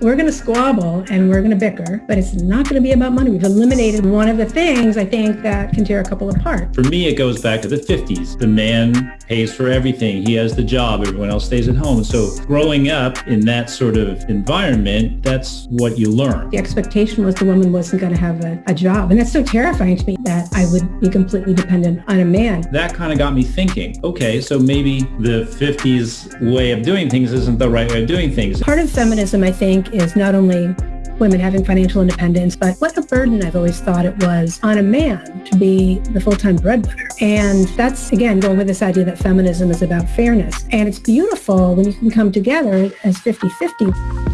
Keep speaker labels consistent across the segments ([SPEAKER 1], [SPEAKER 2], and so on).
[SPEAKER 1] we're going to squabble and we're going to bicker, but it's not going to be about money. We've eliminated one of the things I think that can tear a couple apart.
[SPEAKER 2] For me, it goes back to the 50s. The man pays for everything. He has the job. Everyone else stays at home. So growing up in that sort of environment, that's what you learn.
[SPEAKER 1] The expectation was the woman wasn't going to have a, a job. And that's so terrifying to me that I would be completely dependent on a man.
[SPEAKER 2] That kind of got me thinking, okay, so maybe the 50s way of doing things isn't the right way of doing things.
[SPEAKER 1] Part of feminism, I think, is not only women having financial independence, but what a burden I've always thought it was on a man to be the full-time breadwinner. And that's, again, going with this idea that feminism is about fairness. And it's beautiful when you can come together as 50-50.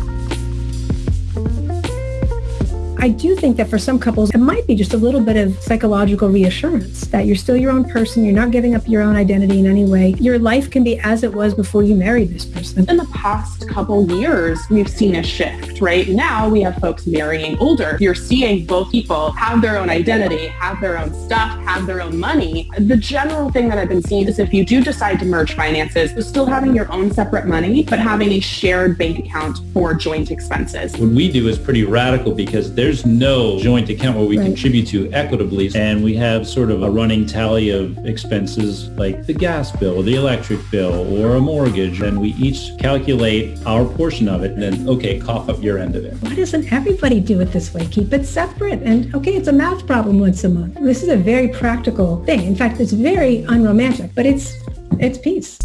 [SPEAKER 1] I do think that for some couples, it might be just a little bit of psychological reassurance that you're still your own person. You're not giving up your own identity in any way. Your life can be as it was before you married this person.
[SPEAKER 3] In the past couple years, we've seen a shift, right? Now we have folks marrying older. You're seeing both people have their own identity, have their own stuff, have their own money. The general thing that I've been seeing is if you do decide to merge finances, you're still having your own separate money, but having a shared bank account for joint expenses.
[SPEAKER 2] What we do is pretty radical because there's there's no joint account where we right. contribute to equitably and we have sort of a running tally of expenses like the gas bill, the electric bill, or a mortgage, and we each calculate our portion of it and then, okay, cough up your end of it.
[SPEAKER 1] Why doesn't everybody do it this way? Keep it separate. And okay, it's a math problem once a month. This is a very practical thing. In fact, it's very unromantic, but it's it's peace.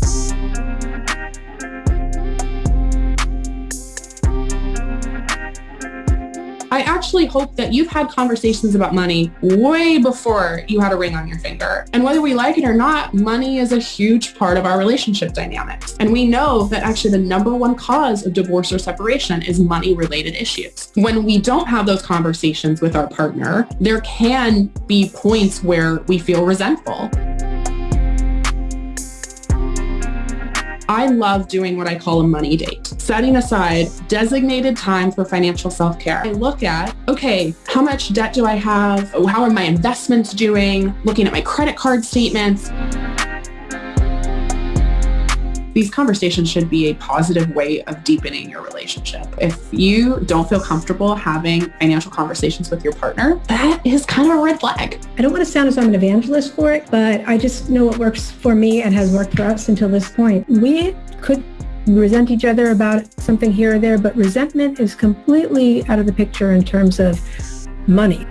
[SPEAKER 3] I actually hope that you've had conversations about money way before you had a ring on your finger. And whether we like it or not, money is a huge part of our relationship dynamics. And we know that actually the number one cause of divorce or separation is money related issues. When we don't have those conversations with our partner, there can be points where we feel resentful. I love doing what I call a money date, setting aside designated time for financial self-care. I look at, okay, how much debt do I have? How are my investments doing? Looking at my credit card statements these conversations should be a positive way of deepening your relationship. If you don't feel comfortable having financial conversations with your partner, that is kind of a red flag.
[SPEAKER 1] I don't want to sound as I'm an evangelist for it, but I just know what works for me and has worked for us until this point. We could resent each other about something here or there, but resentment is completely out of the picture in terms of money.